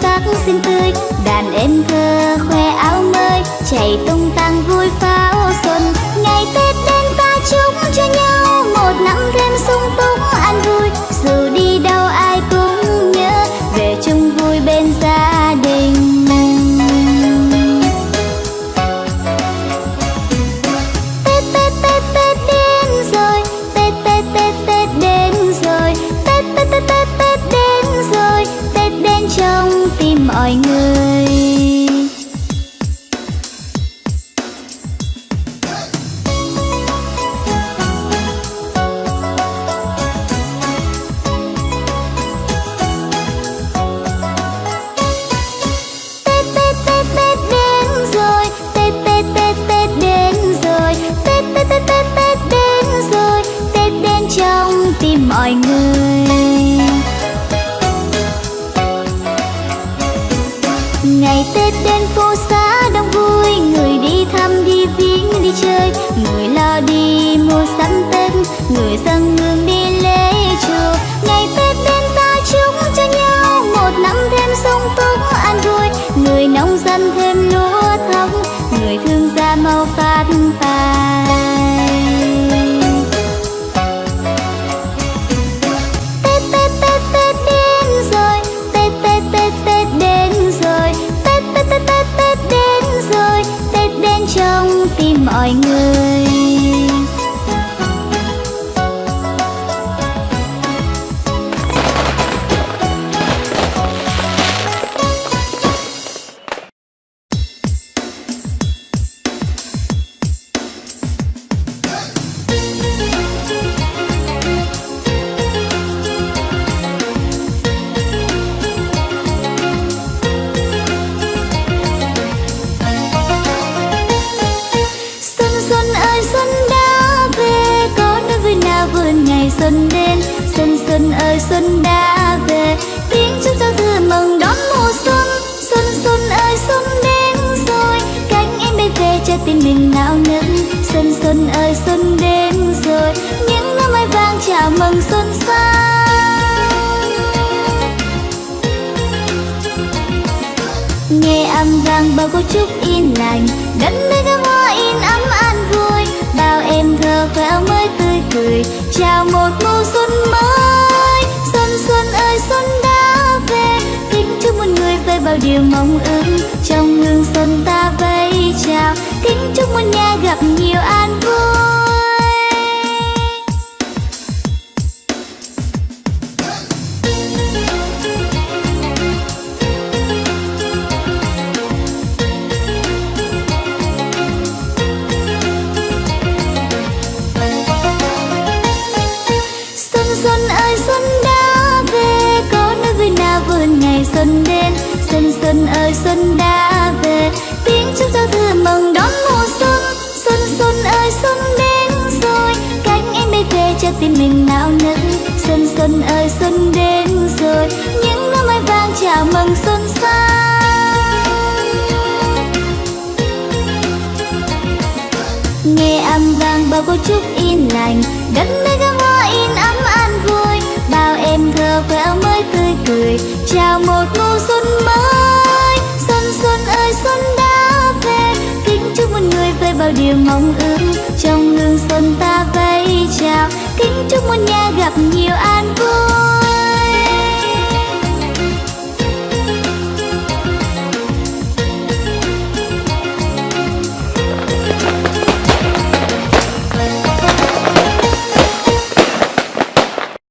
sắc xinh tươi. Đàn em thơ khoe áo mới chạy tung tăng trong tim mọi người. Tết đến phố xá đông vui, Người đi thăm, đi viếng, đi chơi. Người lo đi mua sắm Tết, Người dâng hương đi lễ chùa. Ngày Tết đến ta chúc cho nhau, Một năm thêm sung túc an vui. Người nông dân thêm xuân đã về, Có nơi vui nào vườn ngày xuân đến? Xuân xuân ơi, xuân đã về, Tiếng chúc giao thừa mừng đón mùa xuân. Xuân xuân ơi, xuân đến rồi, Cánh em bay về cho tim mình nao nức. Xuân xuân ơi, xuân đến rồi, Những năm mai vàng chào mừng xuân sang. Nghe âm vang bao câu chúc yên lành, đất nơi các hoa in ấm cười, chào một mùa xuân mới. Xuân xuân ơi, xuân đã về. Kính chúc một người với bao điều mong ước. Trong hương xuân ta vây chào. Kính chúc một nhà gặp nhiều an xuân đến, Xuân xuân ơi, xuân đã về. Tiếng chúc giao thừa mừng đón mùa xuân Xuân xuân ơi, xuân đến rồi. Cánh em bay về cho tim mình nao nức. Xuân xuân ơi, xuân đến rồi. Những năm mai vàng chào mừng xuân sang. Nghe âm vang, bao câu chúc yên lành. Đất nơi gấm hoa in ấm an vui. Bao em thơ khoe áo mới tươi cười. Chào mừng điều mong ước trong hương xuân ta vẫy chào kính chúc một nhà gặp nhiều an vui.